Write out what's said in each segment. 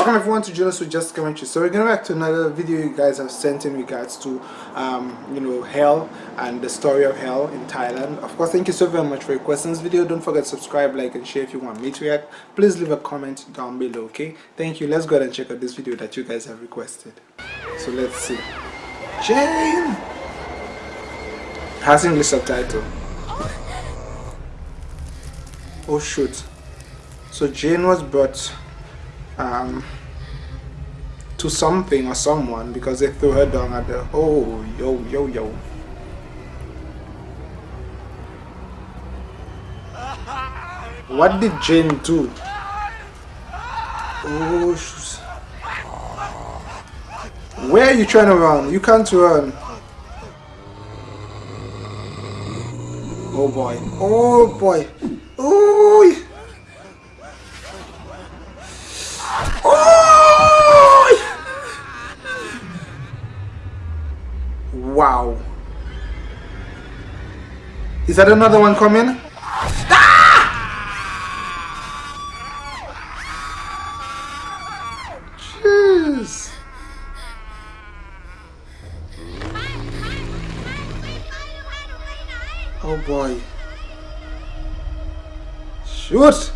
Welcome everyone to Jonas with Just Commentary. So we're going back to another video you guys have sent in regards to um, you know hell and the story of hell in Thailand. Of course, thank you so very much for requesting this video. Don't forget to subscribe, like and share if you want me to react. Please leave a comment down below, okay? Thank you. Let's go ahead and check out this video that you guys have requested. So let's see. Jane! Has English subtitle. Oh shoot. So Jane was brought um, to something or someone because they threw her down at the oh yo yo yo. What did Jane do? Oh where are you trying to run? You can't run. Oh boy. Oh boy Is that another one coming? Ah! Jeez. Oh boy. Shoot!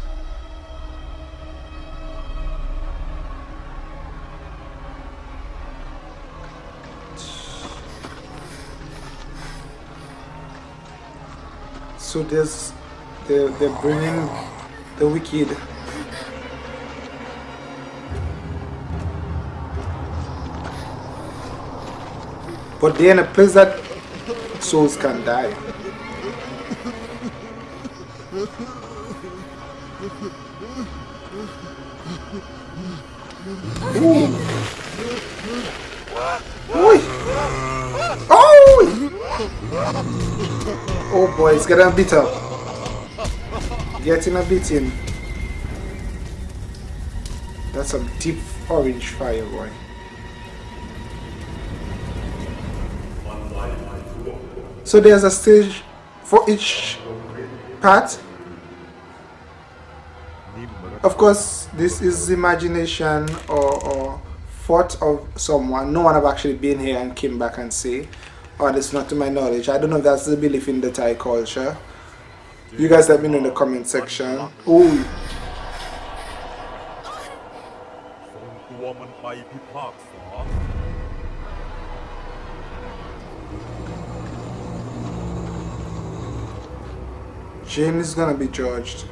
So they're, they're bringing the wicked but they're in a place that souls can die Ooh. Oi. Oh! Oh boy, it's getting a bit up. Getting a bit in. That's some deep orange fire, boy. So there's a stage for each part. Of course, this is imagination or, or thought of someone. No one have actually been here and came back and say Oh, or it's not to my knowledge. I don't know if that's the belief in the Thai culture. You guys let me know in the comment section. Ooh. Jane is gonna be judged.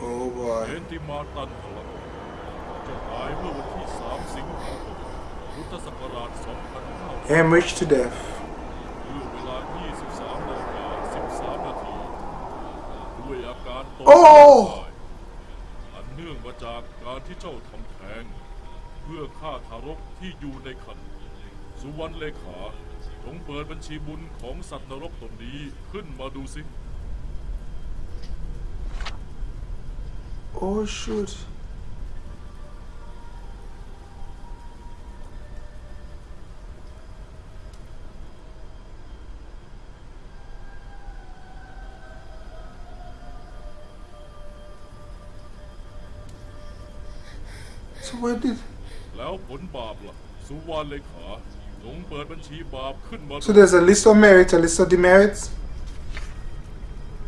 Oh boy. Hemorrhage to death เวลา 23นาฬิกา13นาทีด้วยอาการตกอันเนื่องมาจากการที่เจ้าทำแท้ง เพื่อฆ่าทารกที่อยู่ในครรภ์สุวรรณเลขาจงเปิดบัญชีบุญของสัตว์นรกตนนี้ขึ้นมาดูสิ Oh shoot So where did แล้วผลบาปล่ะสุวรรณเลขาจงเปิดบัญชีบาปขึ้นมา So there's a list of merits, a list of demerits,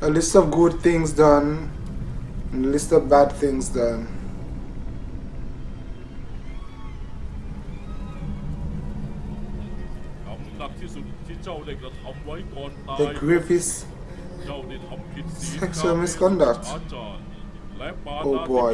a list of good things done, and a list of bad things done. The gravest sexual misconduct. Oh boy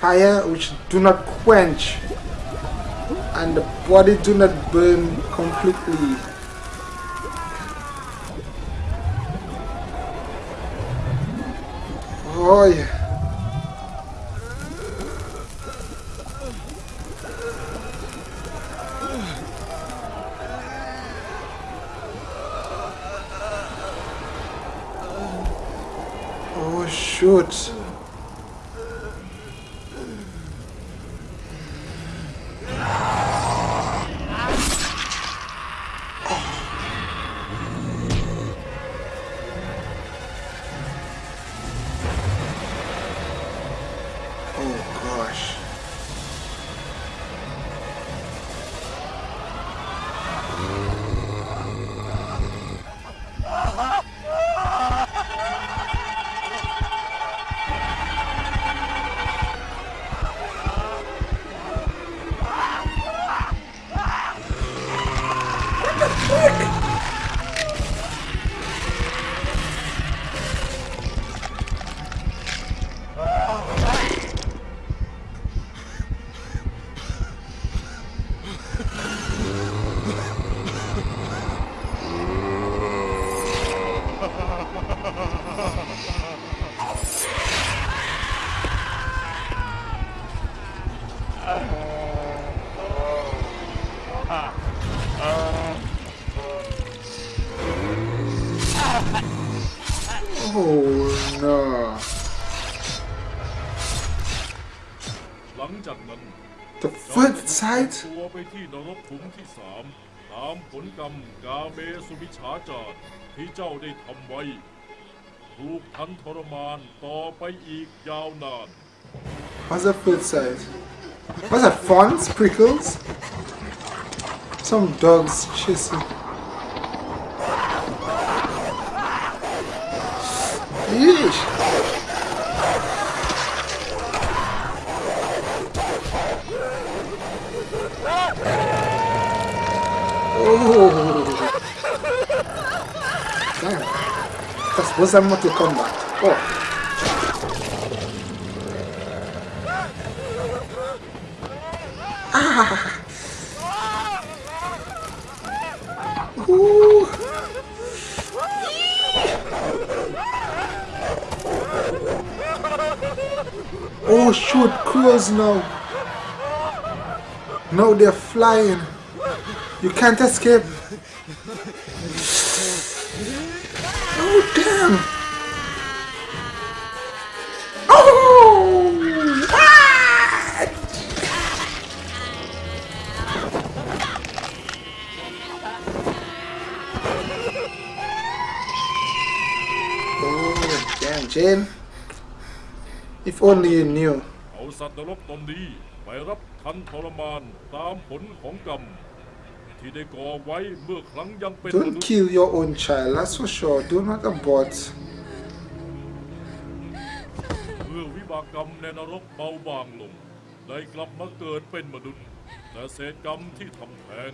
fire which do not quench and the body do not burn completely Oh yeah. Oh shoot. The foot side? ตัวไปที่นรกขุมที่สามตามผลกรรมกาเมสุมิชฌาจารที่เจ้าได้ทำไว้ ถูกทันทรมานต่อไปอีกยาวนาน What's the foot side? What's that? Fawns? Prickles? Some dogs chasing. Yeesh. Oh. Damn. That's, what's that Mortal? Oh. Ooh. Oh shoot, crows now. Now they're flying. You can't escape. Oh damn. Oh! Ah! Oh damn, Jane. If only you knew. เอาสัตว์นรกตนนี้ไปรับทันทรมานตามผลของกรรม ที่ได้ก่อไว้เมื่อครั้งยังเป็นม Don't นุษย์ kill your own child, that's for sure. Do not abort. เมื่อวิบากกรรมในนรกเบาบางลง ได้กลับมาเกิดเป็นมนุษย์แต่เศษกรรมที่ทำแท้ง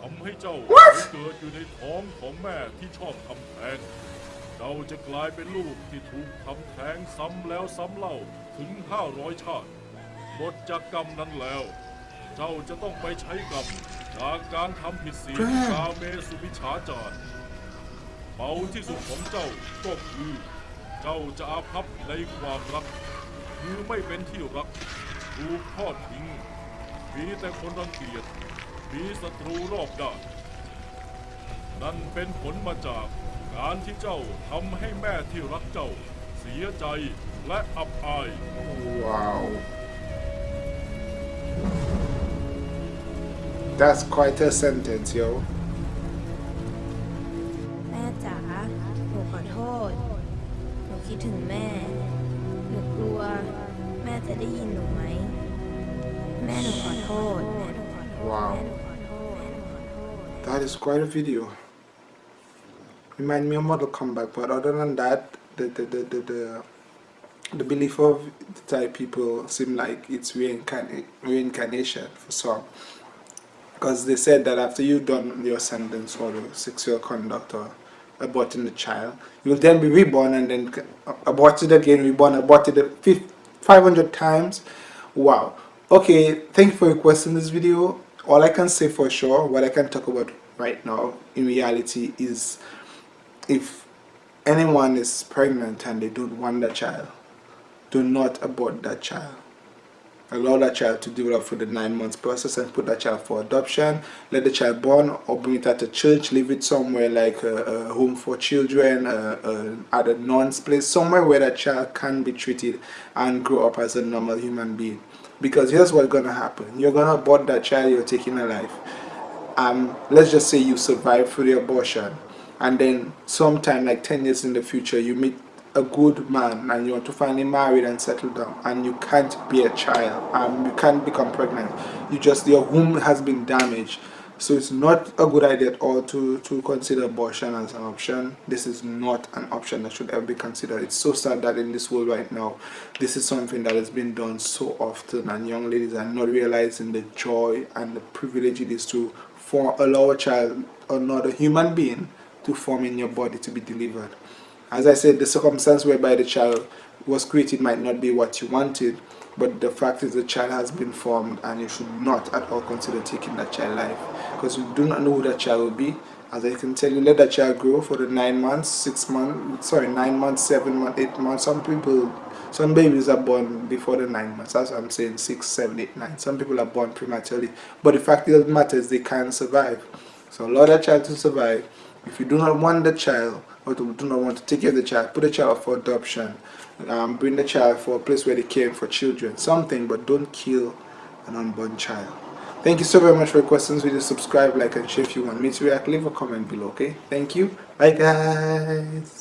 ทำให้เจ้าไปเกิดอยู่ในท้องของแม่ที่ชอบทำแท้งเจ้าจะกลายเป็นลูกที่ถูกทำแท้งซ้ำแล้วซ้ำเล่าถึง 500 ชาติหมดจากกรรมนั้นแล้ว เจ้าจะต้องไปใช้กรรมจากการทำผิดศีลกาเมสุวิชฌาจารเบาที่สุดของเจ้าก็คือเจ้าจะอาภัพในความรักคือไม่เป็นที่รักถูกทอดทิ้งมีแต่คนรังเกียจมีศัตรูรอบด้านนั่นเป็นผลมาจากการที่เจ้าทำให้แม่ที่รักเจ้า เสียใจและอับอาย Wow. That's quite a sentence, yo. Wow. That is quite a video. Remind me of Mortal Kombat, but other than that, the the the the, the the belief of the Thai people seem like it's reincarnation for some. Because they said that after you've done your sentence for the sexual conduct or aborting the child, you'll then be reborn and then aborted again, reborn, aborted 500 times. Wow. Okay, thank you for requesting this video. All I can say for sure, what I can talk about right now in reality is if anyone is pregnant and they don't want a child, do not abort that child allow that child to develop for the nine months process and put that child for adoption. Let the child born or bring it at a church leave it somewhere like a, a home for children at a non's place somewhere where that child can be treated and grow up as a normal human being. Because here's what's gonna happen. You're gonna abort that child you're taking a life. Um let's just say you survive through the abortion and then sometime like 10 years in the future you meet a good man and you want to finally marry and settle down and you can't be a child and you can't become pregnant. You just your womb has been damaged. So it's not a good idea at all to to consider abortion as an option. This is not an option that should ever be considered. It's so sad that in this world right now this is something that has been done so often and young ladies are not realizing the joy and the privilege it is to for allow a child another human being to form in your body to be delivered as I said, the circumstance whereby the child was created might not be what you wanted, but the fact is the child has been formed and you should not at all consider taking that child life because you do not know who that child will be. As I can tell you, let that child grow for the nine months, six months, sorry, nine months, seven months, eight months. Some people, some babies are born before the nine months. That's what I'm saying, six, seven, eight, nine. Some people are born prematurely. But the fact of the matter is they can survive. So allow that child to survive. If you do not want the child, or do not want to take care of the child, put the child for adoption, um, bring the child for a place where they care for children, something, but don't kill an unborn child. Thank you so very much for your questions. Please subscribe, like, and share if you want me to react. Leave a comment below, okay? Thank you. Bye, guys.